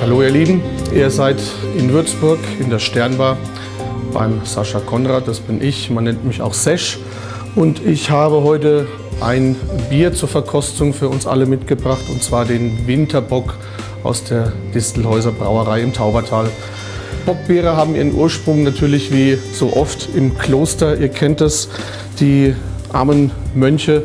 Hallo ihr Lieben, ihr seid in Würzburg in der Sternbar beim Sascha Konrad, das bin ich, man nennt mich auch Sesh und ich habe heute ein Bier zur Verkostung für uns alle mitgebracht und zwar den Winterbock aus der Distelhäuser Brauerei im Taubertal. Bockbiere haben ihren Ursprung natürlich wie so oft im Kloster, ihr kennt es, die armen Mönche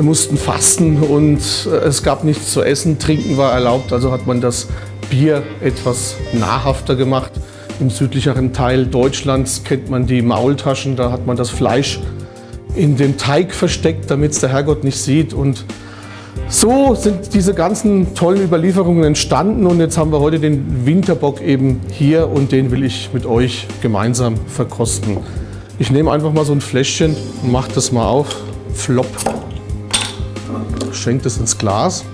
mussten fasten und es gab nichts zu essen, trinken war erlaubt, also hat man das Bier etwas nahrhafter gemacht. Im südlicheren Teil Deutschlands kennt man die Maultaschen, da hat man das Fleisch in den Teig versteckt, damit es der Herrgott nicht sieht. Und so sind diese ganzen tollen Überlieferungen entstanden und jetzt haben wir heute den Winterbock eben hier und den will ich mit euch gemeinsam verkosten. Ich nehme einfach mal so ein Fläschchen und mache das mal auf. Flop. Schenke das ins Glas.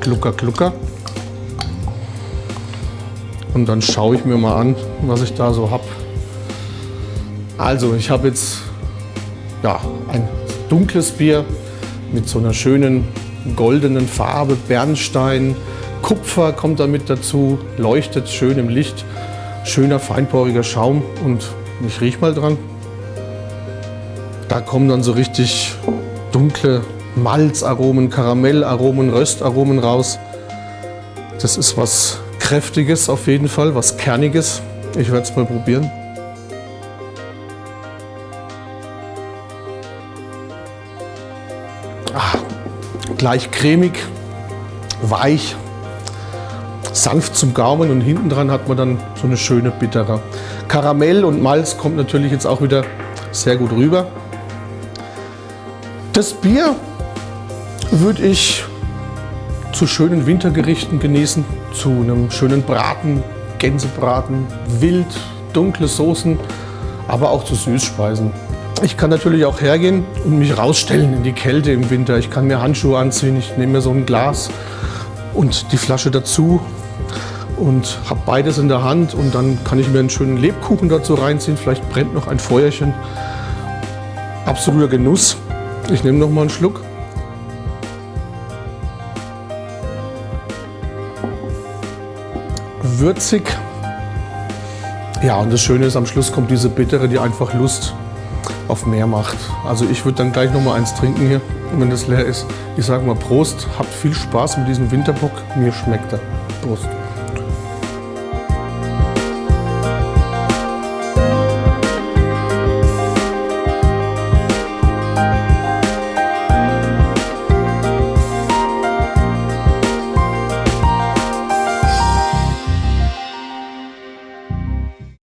Glucker, glucker. Und dann schaue ich mir mal an, was ich da so habe. Also ich habe jetzt ja, ein dunkles Bier mit so einer schönen goldenen Farbe, Bernstein, Kupfer kommt da mit dazu, leuchtet schön im Licht, schöner feinporiger Schaum und ich rieche mal dran. Da kommen dann so richtig dunkle Malzaromen, Karamellaromen, Röstaromen raus. Das ist was Kräftiges auf jeden Fall, was Kerniges. Ich werde es mal probieren. Ah, gleich cremig, weich, sanft zum Gaumen und hinten dran hat man dann so eine schöne bittere. Karamell und Malz kommt natürlich jetzt auch wieder sehr gut rüber. Das Bier würde ich zu schönen Wintergerichten genießen, zu einem schönen Braten, Gänsebraten, Wild, dunkle Soßen, aber auch zu Süßspeisen. Ich kann natürlich auch hergehen und mich rausstellen in die Kälte im Winter. Ich kann mir Handschuhe anziehen, ich nehme mir so ein Glas und die Flasche dazu und habe beides in der Hand und dann kann ich mir einen schönen Lebkuchen dazu reinziehen. Vielleicht brennt noch ein Feuerchen. Absoluter Genuss. Ich nehme noch mal einen Schluck. würzig. Ja, und das Schöne ist, am Schluss kommt diese Bittere, die einfach Lust auf mehr macht. Also ich würde dann gleich noch mal eins trinken hier, wenn das leer ist. Ich sage mal Prost, habt viel Spaß mit diesem Winterbock. Mir schmeckt er. Prost.